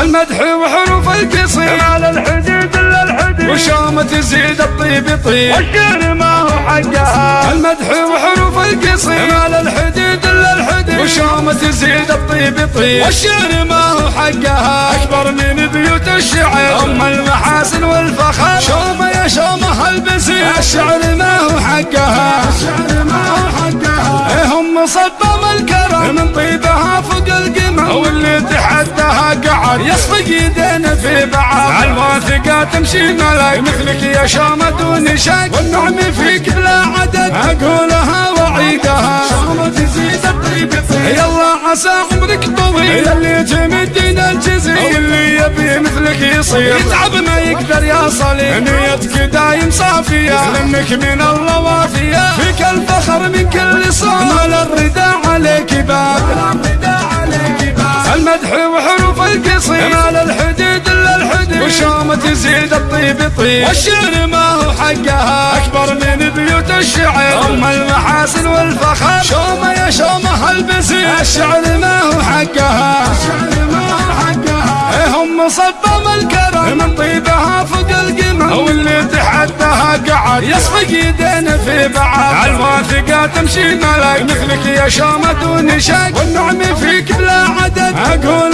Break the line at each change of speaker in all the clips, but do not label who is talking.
المدح وحروف القصيد.
على الحديد إلا الحديد.
وشومة تزيد الطيب طيب
والشعر ما هو حقها.
المدح وحروف القصيد.
على الحديد إلا الحديد.
وشومة تزيد الطيب طيب والشعر ما هو حقها. أكبر من بيوت الشعر. أم المحاسن والفخر. شومة يا شومة البسيط الشعر ما هو حقها. الشعر ما هو حقها. إيه هم صبم الكرم. من واللي قعد يصفق يدينا في بعض الواثقة تمشي ملك مثلك يا شومة دون شك. والنعم فيك بلا عدد أقولها وعيدها شومة تزيد الطيب طيب يلا عسى عمرك طويل. اللي تمدنا الجزيل. اللي يبي مثلك يصير. يتعب ما يقدر يصل نيتك دايم صافية. لانك من الله وافية فيك الفخر من كل صوت. مال الرداء عليك باب. المدح وحروف
على الحديد إلا الحديد.
وشومة تزيد الطيب طيب والشعر ما هو حقها. أكبر من بيوت الشعر. أم المحاسن والفخر. شومة يا شومة البسيط الشعر ما هو حقها. الشعر ما هو حقها. إيه هم صبم الكرم. من طيبها فوق القمم واللي تحدها قعد. يصفق يدينا في بعض. الواثقة تمشي ملك. مثلك يا شومة دون شك. والنعم فيك بلا عدد. أقولها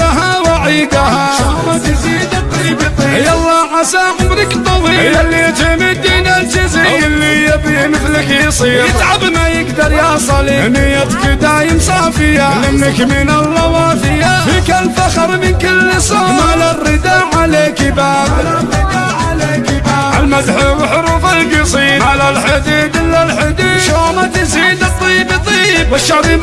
عسى عمرك طويل. اللي تمدنا الجزيل اللي يبي مثلك يصير. يتعب ما يقدر يصل نيتك دايم صافية. لأنك من الله وافية فيك الفخر من كل صوت مال الرداء عليك باب. المدح وحروف القصيد.
على الحديد إلا الحديد.
شومة تزيد الطيب طيب والشعر